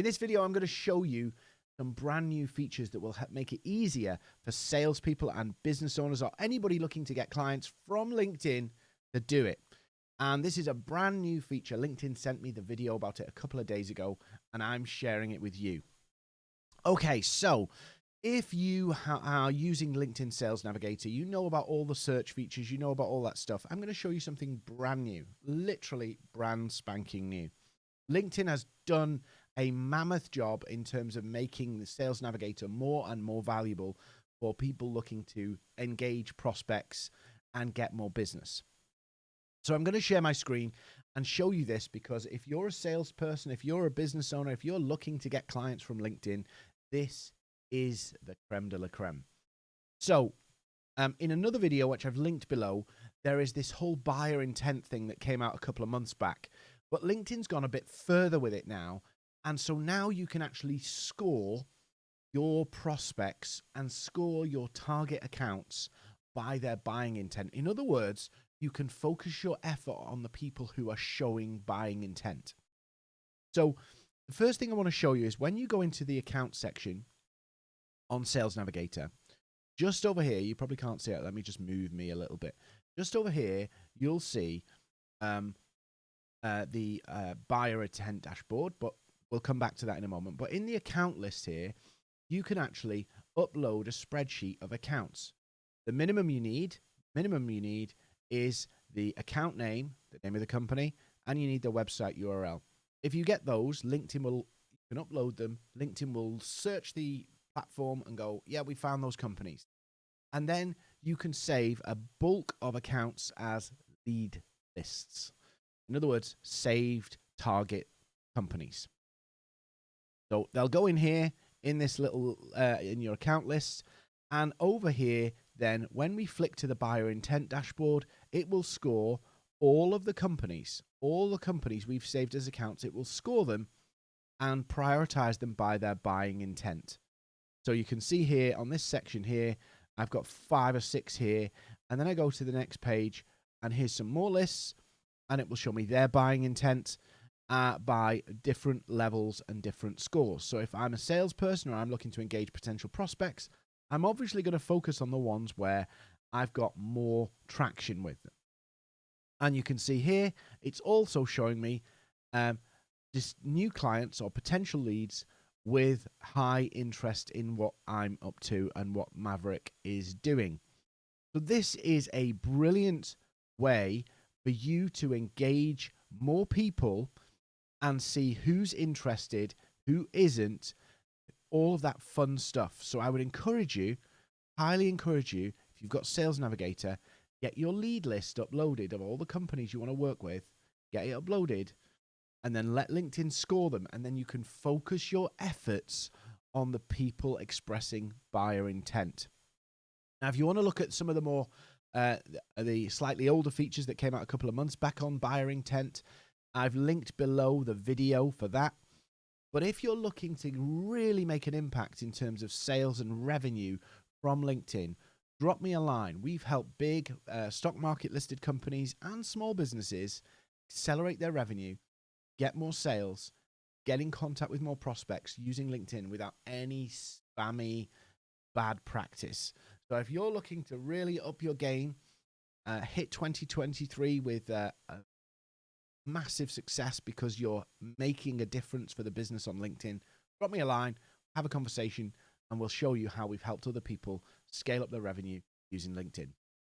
In this video, I'm going to show you some brand new features that will make it easier for salespeople and business owners or anybody looking to get clients from LinkedIn to do it. And this is a brand new feature. LinkedIn sent me the video about it a couple of days ago, and I'm sharing it with you. Okay, so if you are using LinkedIn Sales Navigator, you know about all the search features, you know about all that stuff. I'm going to show you something brand new, literally brand spanking new. LinkedIn has done a mammoth job in terms of making the Sales Navigator more and more valuable for people looking to engage prospects and get more business. So I'm going to share my screen and show you this because if you're a salesperson, if you're a business owner, if you're looking to get clients from LinkedIn, this is the creme de la creme. So, um, in another video, which I've linked below, there is this whole buyer intent thing that came out a couple of months back. But LinkedIn's gone a bit further with it now. And so now you can actually score your prospects and score your target accounts by their buying intent. In other words, you can focus your effort on the people who are showing buying intent. So, the first thing I want to show you is when you go into the account section, on Sales Navigator. Just over here, you probably can't see it. Let me just move me a little bit. Just over here, you'll see um, uh, the uh, buyer intent dashboard, but we'll come back to that in a moment. But in the account list here, you can actually upload a spreadsheet of accounts. The minimum you need, minimum you need is the account name, the name of the company, and you need the website URL. If you get those, LinkedIn will you can upload them. LinkedIn will search the platform and go, yeah, we found those companies. And then you can save a bulk of accounts as lead lists. In other words, saved target companies. So they'll go in here in this little, uh, in your account list. And over here, then when we flick to the buyer intent dashboard, it will score all of the companies, all the companies we've saved as accounts, it will score them and prioritize them by their buying intent. So you can see here on this section here, I've got five or six here. And then I go to the next page and here's some more lists and it will show me their buying intent uh, by different levels and different scores. So if I'm a salesperson or I'm looking to engage potential prospects, I'm obviously going to focus on the ones where I've got more traction with them. And you can see here, it's also showing me um, new clients or potential leads with high interest in what I'm up to and what Maverick is doing. So, this is a brilliant way for you to engage more people and see who's interested, who isn't, all of that fun stuff. So, I would encourage you, highly encourage you, if you've got Sales Navigator, get your lead list uploaded of all the companies you want to work with, get it uploaded and then let LinkedIn score them. And then you can focus your efforts on the people expressing buyer intent. Now, if you want to look at some of the more, uh, the slightly older features that came out a couple of months back on buyer intent, I've linked below the video for that. But if you're looking to really make an impact in terms of sales and revenue from LinkedIn, drop me a line. We've helped big uh, stock market listed companies and small businesses accelerate their revenue get more sales, get in contact with more prospects using LinkedIn without any spammy bad practice. So if you're looking to really up your game, uh, hit 2023 with uh, a massive success because you're making a difference for the business on LinkedIn, drop me a line, have a conversation, and we'll show you how we've helped other people scale up their revenue using LinkedIn.